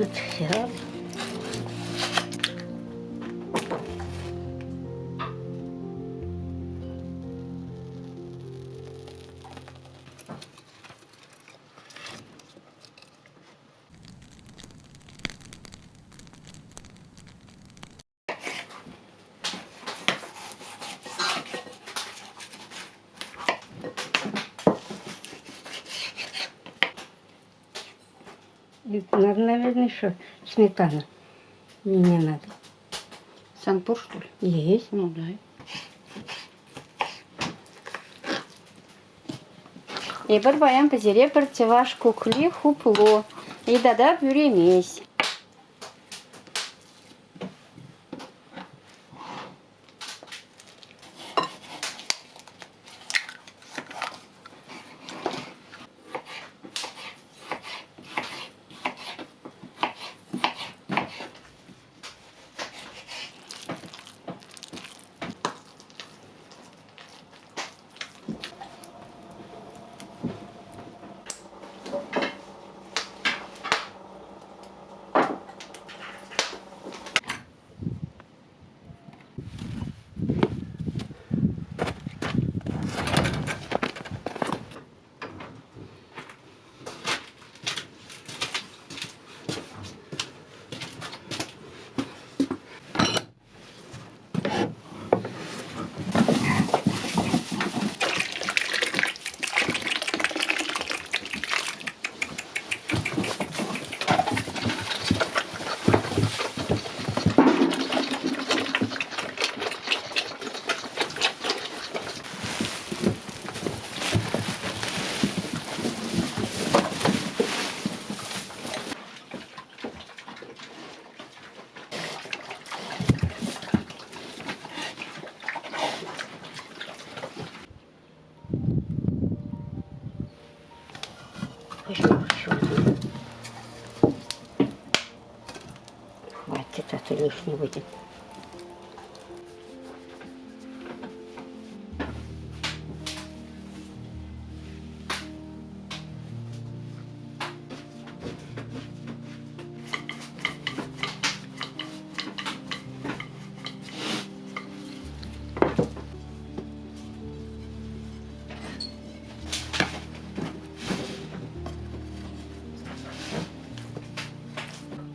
Вот все. Надо, наверное, еще сметана. Не, не надо. Санпур, что ли? Есть. Ну, дай. И бір баян пізере бір теваш куклі хупло. И дада Хватит, а то лишний будет.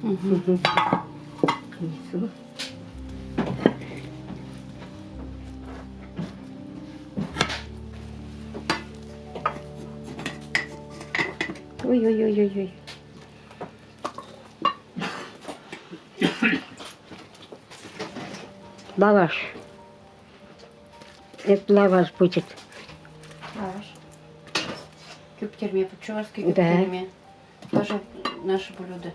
Угу. Принесу. Ой-ой-ой-ой-ой. Лаваш. Это лаваш будет. Лаваш. Küpтерме, по-чувашски Да. küpтерме. Тоже наше блюдо.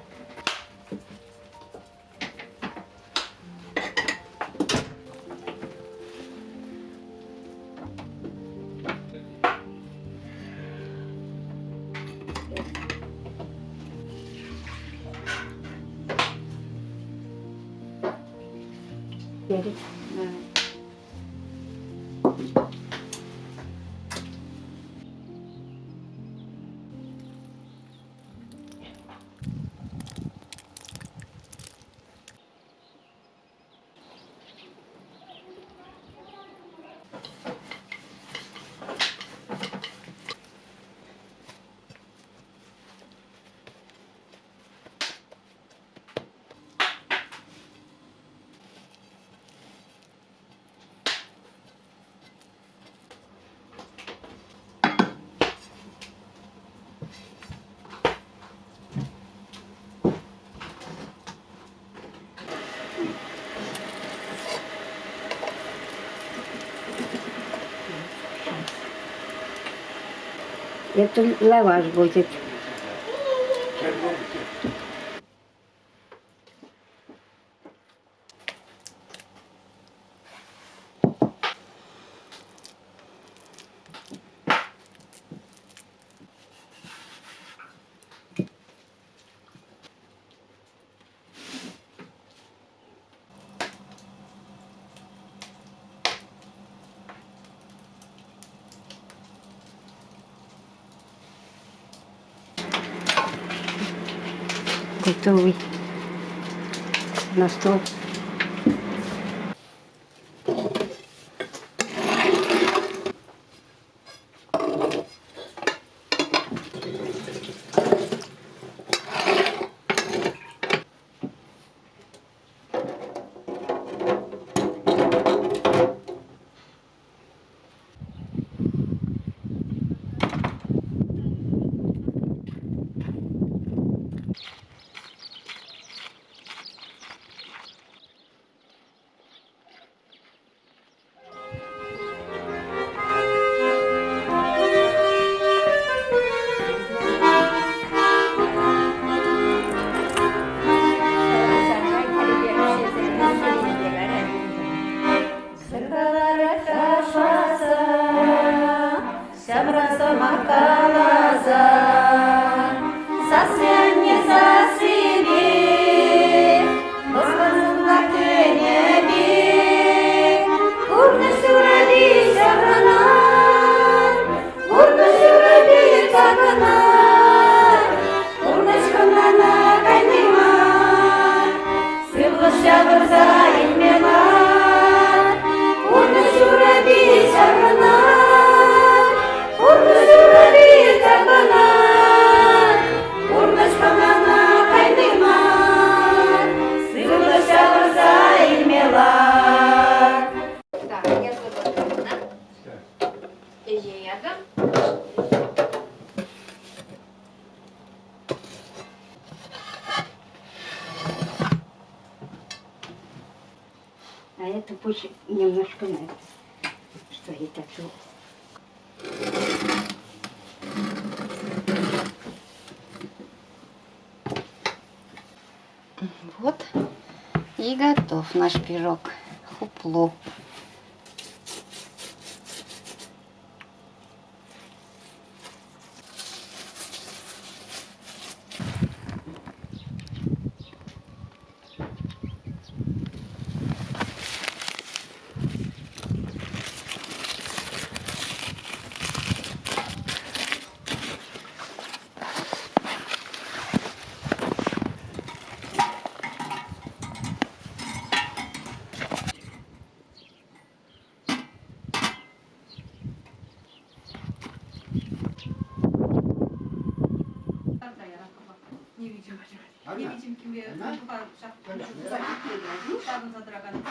Это лаваш будет. de Toby. Nos. қосша мырзайын мен Урны жураби шарына Урны жураби табына Урны шпамана қайныман это пусть немножко надо, что я так. Вот и готов наш пирог. Хупло. Nie widzimy, kim je chyba szafki. Szafki za draganami.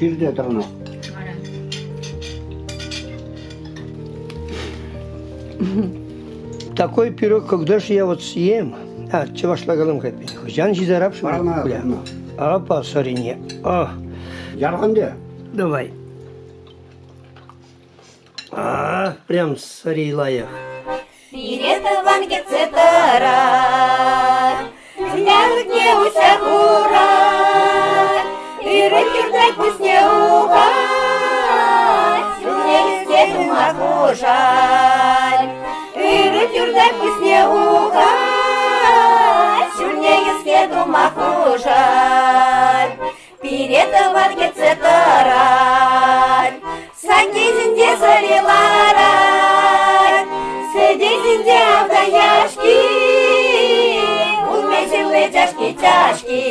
шишде атырған Такой пирог, когда же я вот съем, а, чего шла голым голымка, жан жизарапшым, бля, апа, сарине, а. а. Ярғанде? Давай. А, прям сарилая. Фирета вангецетара, глянуть не усягура рикірдай пусне угать, Не стену могу жаль, І рикірдай пусне угать, Не стену могу жаль, Піретован гецетара, Сангизінде зарелара, Сидізінде авдаяшки, Улмешілі тяжкі тяжкі.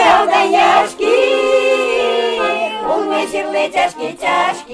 Сидізінде авдаяшки, Улмешілі тяжкі тяжкі.